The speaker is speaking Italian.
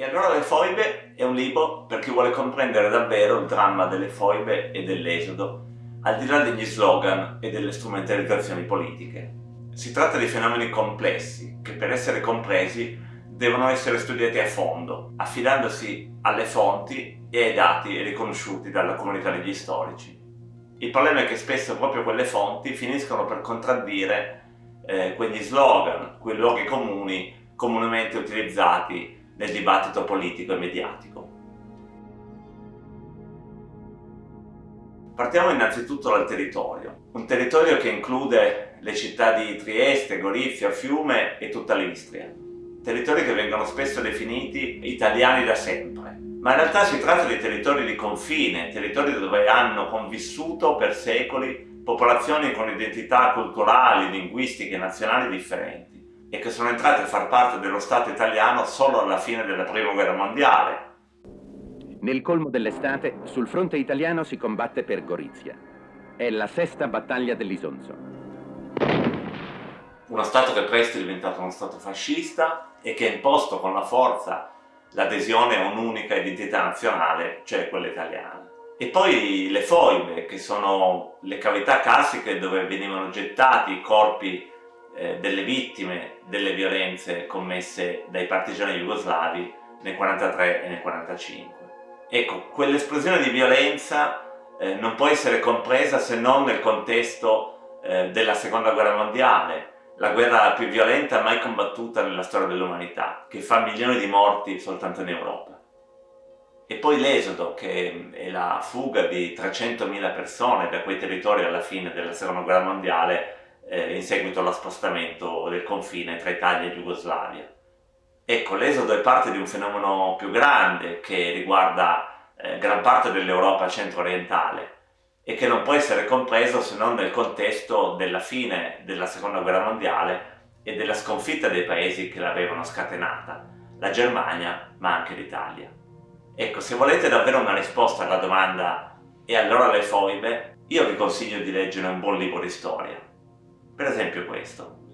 E allora Le foibe è un libro per chi vuole comprendere davvero il dramma delle foibe e dell'esodo, al di là degli slogan e delle strumentalizzazioni politiche. Si tratta di fenomeni complessi che per essere compresi devono essere studiati a fondo, affidandosi alle fonti e ai dati riconosciuti dalla comunità degli storici. Il problema è che spesso proprio quelle fonti finiscono per contraddire eh, quegli slogan, quei luoghi comuni comunemente utilizzati nel dibattito politico e mediatico. Partiamo innanzitutto dal territorio, un territorio che include le città di Trieste, Gorizia, Fiume e tutta l'Istria, territori che vengono spesso definiti italiani da sempre, ma in realtà si tratta di territori di confine, territori dove hanno convissuto per secoli popolazioni con identità culturali, linguistiche nazionali differenti e che sono entrate a far parte dello Stato italiano solo alla fine della Prima Guerra Mondiale. Nel colmo dell'estate, sul fronte italiano si combatte per Gorizia. È la sesta battaglia dell'Isonzo. Uno Stato che presto è diventato uno Stato fascista e che ha imposto con la forza l'adesione a un'unica identità nazionale, cioè quella italiana. E poi le foibe, che sono le cavità classiche dove venivano gettati i corpi eh, delle vittime delle violenze commesse dai partigiani jugoslavi nel 43 e nel 45. Ecco, quell'esplosione di violenza eh, non può essere compresa se non nel contesto eh, della seconda guerra mondiale, la guerra più violenta mai combattuta nella storia dell'umanità, che fa milioni di morti soltanto in Europa. E poi l'esodo, che è la fuga di 300.000 persone da quei territori alla fine della seconda guerra mondiale, eh, in seguito allo spostamento del confine tra Italia e Jugoslavia. Ecco, l'esodo è parte di un fenomeno più grande che riguarda eh, gran parte dell'Europa centro-orientale e che non può essere compreso se non nel contesto della fine della seconda guerra mondiale e della sconfitta dei paesi che l'avevano scatenata, la Germania ma anche l'Italia. Ecco, se volete davvero una risposta alla domanda e allora le foibe, io vi consiglio di leggere un buon libro di storia. Per esempio questo.